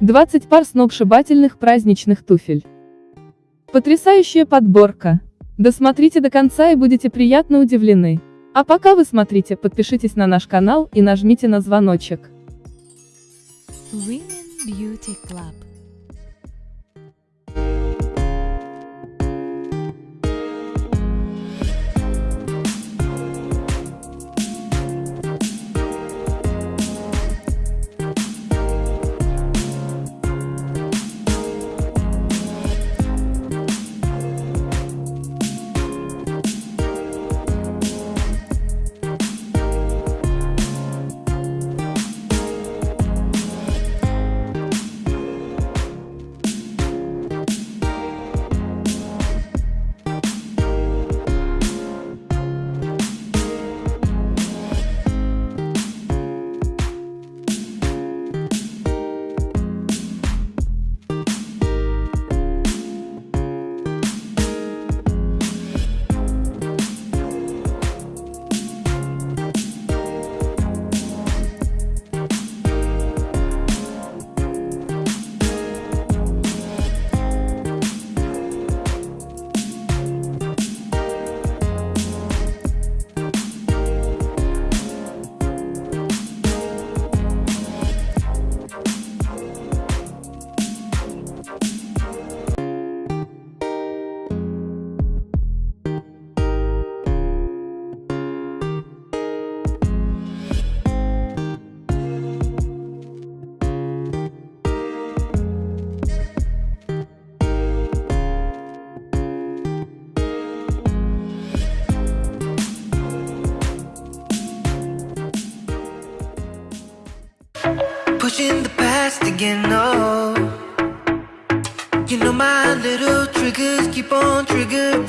20 пар сногсшибательных праздничных туфель. Потрясающая подборка. Досмотрите до конца и будете приятно удивлены. А пока вы смотрите, подпишитесь на наш канал и нажмите на звоночек. Women Beauty Club. Pushing the past again, no. You know my little triggers keep on triggering